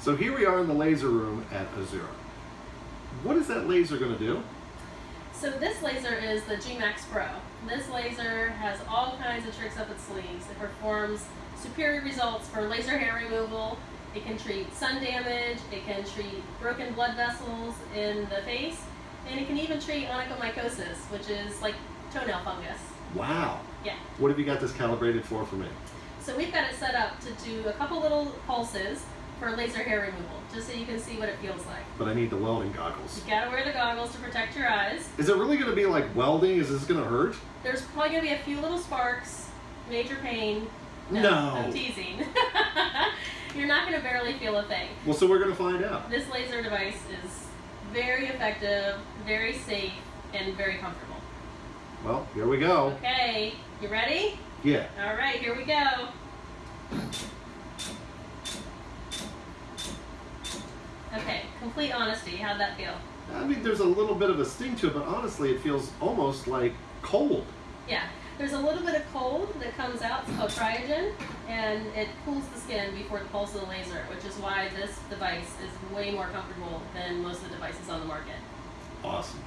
So here we are in the laser room at Azura. What is that laser going to do? So this laser is the G-Max Pro. This laser has all kinds of tricks up its sleeves. It performs superior results for laser hair removal. It can treat sun damage, it can treat broken blood vessels in the face, and it can even treat onychomycosis, which is like toenail fungus. Wow. Yeah. What have you got this calibrated for for me? So we've got it set up to do a couple little pulses for laser hair removal, just so you can see what it feels like. But I need the welding goggles. You gotta wear the goggles to protect your eyes. Is it really going to be like welding? Is this going to hurt? There's probably gonna be a few little sparks, major pain. No. I'm teasing. You're not gonna barely feel a thing. Well, so we're going to find out. This laser device is very effective, very safe, and very comfortable. Well, here we go. Okay, you ready? Yeah. All right, here we go. Okay, complete honesty. How'd that feel? I mean, there's a little bit of a sting to it, but honestly, it feels almost like cold. Yeah, there's a little bit of cold that comes out, it's called cryogen, and it cools the skin before the pulse of the laser, which is why this device is way more comfortable than most of the devices on the market. Awesome.